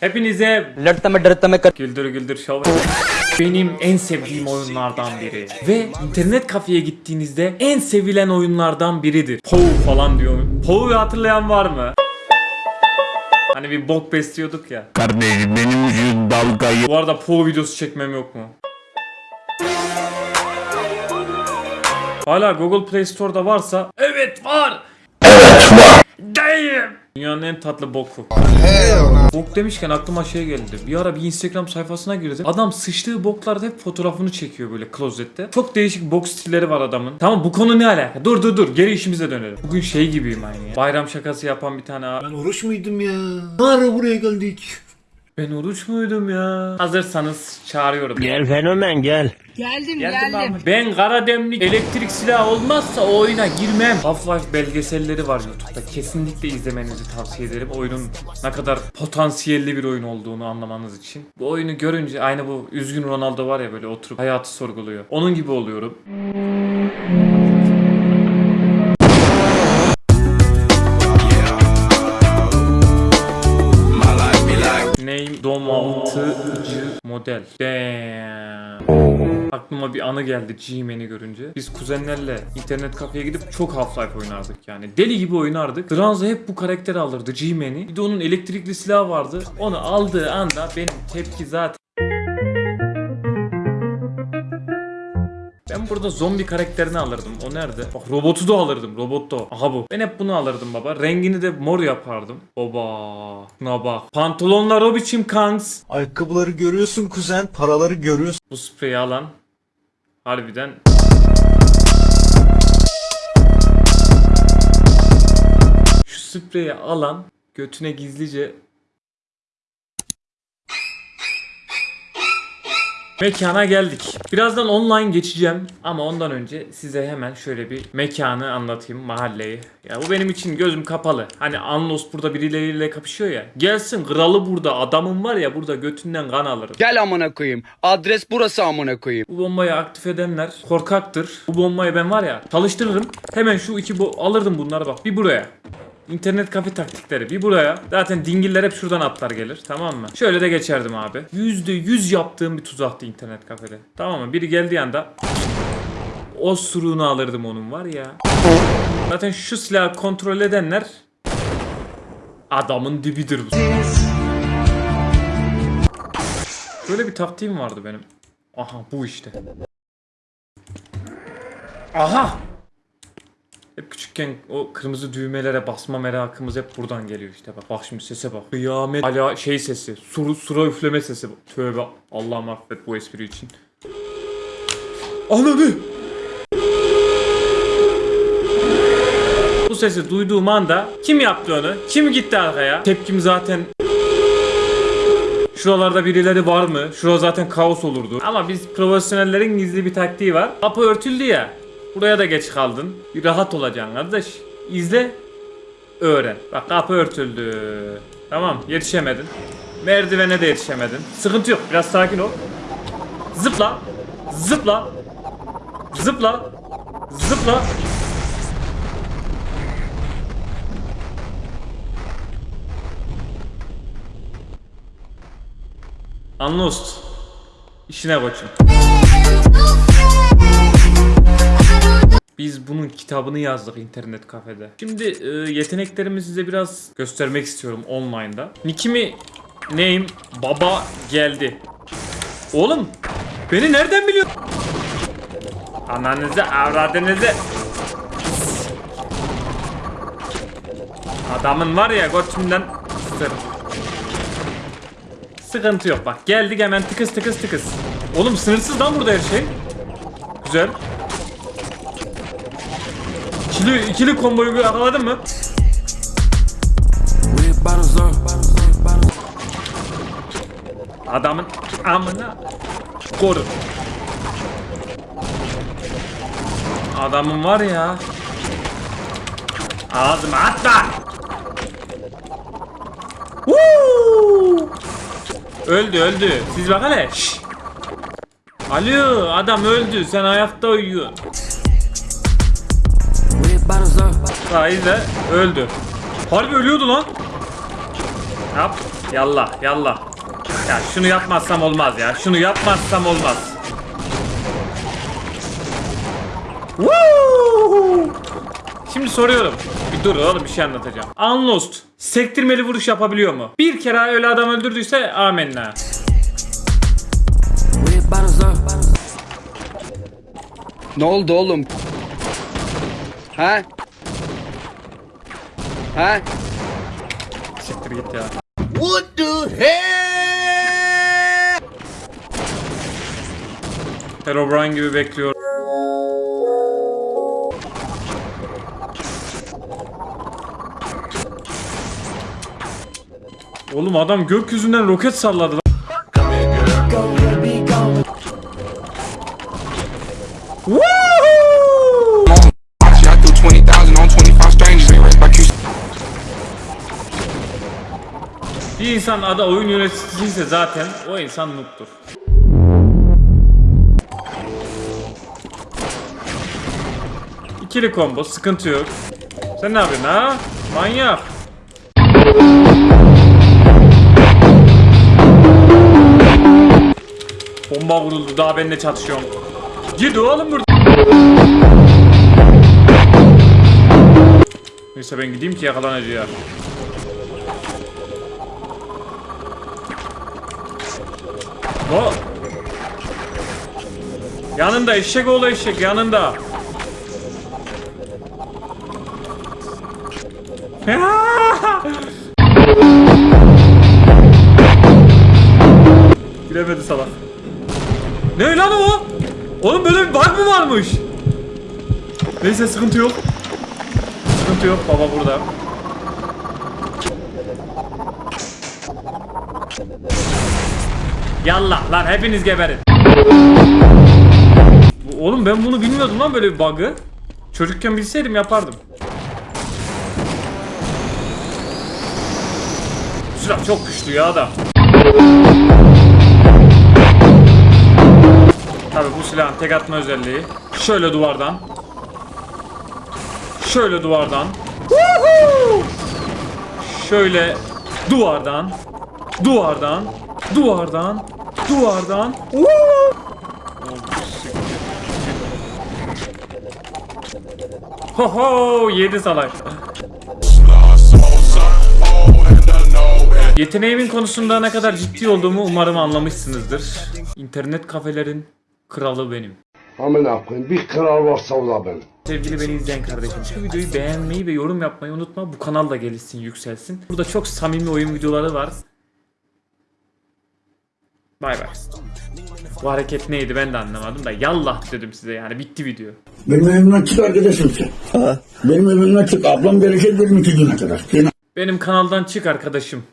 Hepinize Lırtlama dırtlama Güldür güldür şov Benim en sevdiğim oyunlardan biri. Ve internet kafeye gittiğinizde en sevilen oyunlardan biridir. Pou falan diyor Pou'yu hatırlayan var mı? Hani bir bok besliyorduk ya. Kardeşim benim şu dalgayı Bu arada Pou videosu çekmem yok mu? Hala Google Play Store'da varsa Evet var! Evet var. Değil Dünyanın en tatlı boku. Bok demişken aklıma şey geldi. Bir ara bir Instagram sayfasına girdim. Adam sıçtığı boklarda hep fotoğrafını çekiyor böyle klozette. Çok değişik bok stilleri var adamın. Tamam bu konu ne alaka? Dur dur dur. Geri işimize dönelim. Bugün şey gibiyim aynı ya. Bayram şakası yapan bir tane abi. Ben oruç muydum ya? Ne ara buraya geldik? Ben oruç muydum ya? Hazırsanız çağırıyorum. Gel fenomen gel. Geldim Geldim geldim. Ben kara demlik elektrik silahı olmazsa o oyuna girmem. Half-Life belgeselleri var YouTube'da. Kesinlikle izlemenizi tavsiye ederim. Oyunun ne kadar potansiyelli bir oyun olduğunu anlamanız için. Bu oyunu görünce aynı bu üzgün Ronaldo var ya böyle oturup hayatı sorguluyor. Onun gibi oluyorum. Model. Damn. Aklıma bir anı geldi G-Man'i görünce. Biz kuzenlerle internet kafeye gidip çok Half-Life oynardık yani. Deli gibi oynardık. Dranza hep bu karakteri alırdı G-Man'i. Bir de onun elektrikli silahı vardı. Onu aldığı anda benim tepki zaten Ben burada zombi karakterini alırdım. O nerede? Bak robotu da alırdım. Robot da o. Aha bu. Ben hep bunu alırdım baba. Rengini de mor yapardım. Baba. Şuna bak. Pantolonlar o biçim kanks. Ayakkabıları görüyorsun kuzen, paraları görüyorsun. Bu spreyi alan harbiden şu spreyi alan götüne gizlice Mekana geldik. Birazdan online geçeceğim ama ondan önce size hemen şöyle bir mekanı anlatayım, mahalleyi. Ya bu benim için gözüm kapalı. Hani Anlos burada birileriyle kapışıyor ya. Gelsin kralı burada, adamım var ya burada götünden kan alırım. गल amına koyayım. Adres burası amına koyayım. Bu bombayı aktif edenler korkaktır. Bu bombayı ben var ya çalıştırırım. Hemen şu iki bo alırdım bunları bak. Bir buraya. İnternet kafe taktikleri bir buraya. Zaten dingiller hep şuradan atlar gelir. Tamam mı? Şöyle de geçerdim abi. Yüzde yüz yaptığım bir tuzaktı internet kafede. Tamam mı? Biri geldiği anda o suruğunu alırdım onun var ya. Zaten şu silahı kontrol edenler adamın dibidir bu. Böyle bir taktiğim vardı benim. Aha bu işte. Aha! Hep küçükken o kırmızı düğmelere basma merakımız hep buradan geliyor işte bak. Bak şimdi sese bak. Kıyamet ala şey sesi. Suru, sura üfleme sesi. Tövbe Allah'ım affet bu espri için. Ananı! Bu sesi duyduğum anda kim yaptı onu? Kim gitti arkaya? Tepkim zaten Şuralarda birileri var mı? Şurada zaten kaos olurdu. Ama biz profesyonellerin gizli bir taktiği var. Kapı örtüldü ya. Buraya da geç kaldın. Bir rahat olacaksın kardeş. İzle. Öğren. Bak kapı örtüldü. Tamam yetişemedin. Merdivene de yetişemedin. Sıkıntı yok. Biraz sakin ol. Zıpla. Zıpla. Zıpla. Zıpla. Anlost. İşine koçum. Kitabını yazdık internet kafede. Şimdi e, yeteneklerimi size biraz göstermek istiyorum online'da. Nickimi name baba geldi. Oğlum beni nereden biliyor? Ananızı avradınızı. Adamın var ya götünden ısırırım. Sıkıntı yok bak geldik hemen tıkız tıkız tıkız. Oğlum sınırsız lan burada her şey. Güzel. İkili, ikili komboyu yakaladın mı? Adamın amına koru. Adamın var ya. Ağzıma atma. Woo! Öldü öldü. Siz bak hele. Alo adam öldü. Sen ayakta uyuyorsun. Sahi de öldü. Harbi ölüyordu lan. Yap. Yallah yallah. Ya şunu yapmazsam olmaz ya. Şunu yapmazsam olmaz. Woo! Şimdi soruyorum. Bir dur oğlum bir şey anlatacağım. Unlost sektirmeli vuruş yapabiliyor mu? Bir kere öyle adam öldürdüyse amenna. Ne oldu oğlum? Ha? Ha? Siktir git ya. What the hell? Herobrine gibi bekliyor. Oğlum adam gökyüzünden roket salladı lan. Bir insan adı oyun yöneticisiyse zaten o insan noob'tur. İkili combo sıkıntı yok. Sen ne yapıyorsun ha? Manyak. Bomba vuruldu daha benimle çatışıyorsun. Git oğlum burada. Neyse ben gideyim ki yakalanacağım. O. Yanında eşek oğlu eşek yanında. Giremedi salak. Ne lan o? Oğlum böyle bir bug mı varmış? Neyse sıkıntı yok. Sıkıntı yok baba burada. Yallah lan hepiniz geberin. Oğlum ben bunu bilmiyordum lan böyle bir bug'ı. Çocukken bilseydim yapardım. Silah çok güçlü ya da. Tabi bu silahın tek atma özelliği. Şöyle duvardan. Şöyle duvardan. Şöyle duvardan. Duvardan. Duvardan. Duvardan. Ho ho yedi salak. Yeteneğimin konusunda ne kadar ciddi olduğumu umarım anlamışsınızdır. İnternet kafelerin kralı benim. Amına koyayım bir kral varsa o da ben. Sevgili beni izleyen kardeşim şu videoyu beğenmeyi ve yorum yapmayı unutma. Bu kanal da gelişsin yükselsin. Burada çok samimi oyun videoları var. Bay bay. Bu hareket neydi ben de anlamadım da yallah dedim size yani bitti video. Benim evimden çık arkadaşım sen. Benim evimden çık. Ablam gelecek benim iki güne kadar. Benim kanaldan çık arkadaşım.